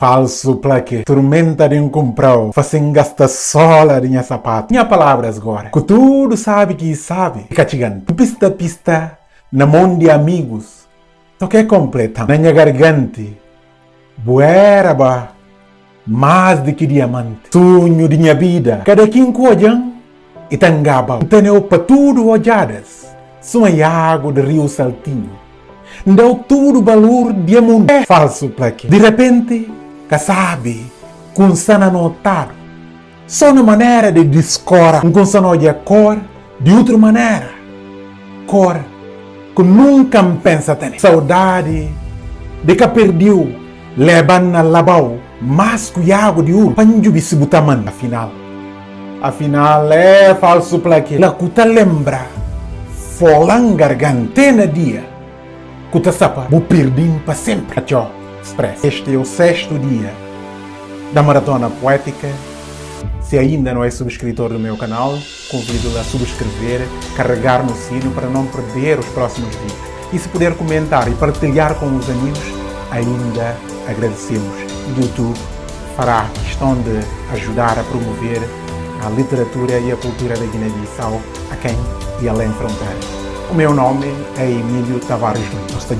Falso plaque, tormenta de um comprou, fazem gastar sola de minha sapato. Minha palavras agora, que tudo sabe que sabe. Fica chegando, pista pista, na mão de amigos. Toque completa, na minha garganta. Bueraba, mais do que diamante. Sonho de minha vida, cada quem cojan, e tangaba. Teneu para tudo olhadas, água de rio saltinho. Deu tudo valor de mundo. É falso plaque. De repente, que sabe, com sana notado. Só na maneira de discora, um consano de cor, de outra maneira. Cor, que nunca pensa ter. Saudade, de que perdeu, levando na labau, mas que água de ouro, panjo bisibutaman, afinal. Afinal, é falso plaque. La cuta lembra, folang gargantena dia, cuta sapa, bu perdim para sempre. Tchau. Express. Este é o sexto dia da Maratona Poética. Se ainda não é subscritor do meu canal, convido-o a subscrever, carregar no sino para não perder os próximos vídeos. E se puder comentar e partilhar com os amigos, ainda agradecemos. O YouTube fará questão de ajudar a promover a literatura e a cultura da Guiné-Bissau a quem e além fronteiras. O meu nome é Emílio Tavares Costa